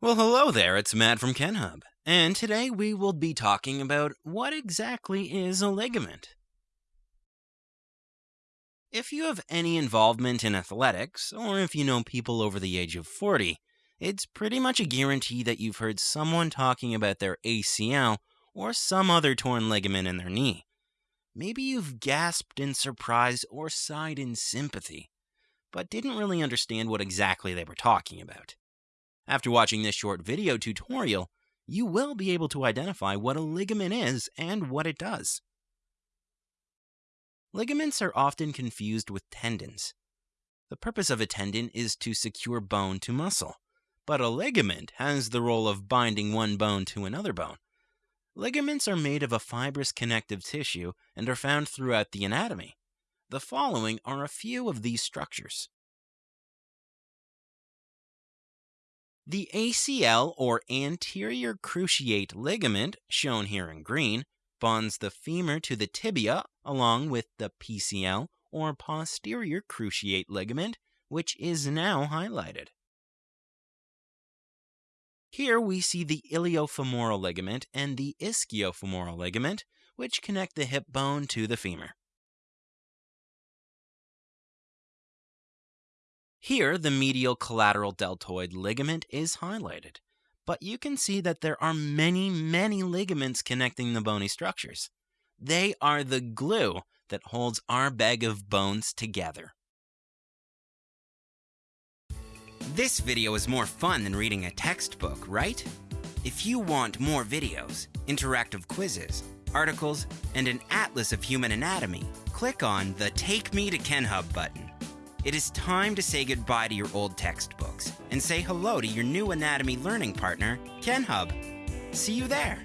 Well, hello there, it's Matt from KenHub, and today we will be talking about what exactly is a ligament. If you have any involvement in athletics, or if you know people over the age of 40, it's pretty much a guarantee that you've heard someone talking about their ACL or some other torn ligament in their knee. Maybe you've gasped in surprise or sighed in sympathy, but didn't really understand what exactly they were talking about. After watching this short video tutorial, you will be able to identify what a ligament is and what it does. Ligaments are often confused with tendons. The purpose of a tendon is to secure bone to muscle, but a ligament has the role of binding one bone to another bone. Ligaments are made of a fibrous connective tissue and are found throughout the anatomy. The following are a few of these structures. The ACL or anterior cruciate ligament, shown here in green, bonds the femur to the tibia along with the PCL or posterior cruciate ligament, which is now highlighted. Here we see the iliofemoral ligament and the ischiofemoral ligament, which connect the hip bone to the femur. Here, the medial collateral deltoid ligament is highlighted, but you can see that there are many, many ligaments connecting the bony structures. They are the glue that holds our bag of bones together. This video is more fun than reading a textbook, right? If you want more videos, interactive quizzes, articles, and an atlas of human anatomy, click on the Take Me to KenHub button. It is time to say goodbye to your old textbooks and say hello to your new anatomy learning partner, KenHub. See you there.